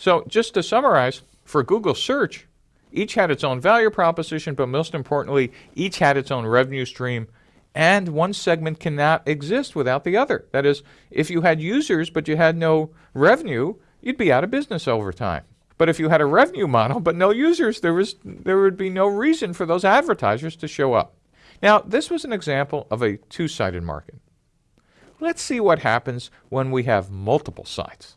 So just to summarize, for Google search, each had its own value proposition, but most importantly, each had its own revenue stream and one segment cannot exist without the other. That is, if you had users but you had no revenue, you'd be out of business over time. But if you had a revenue model but no users, there, was, there would be no reason for those advertisers to show up. Now, this was an example of a two-sided market. Let's see what happens when we have multiple sites.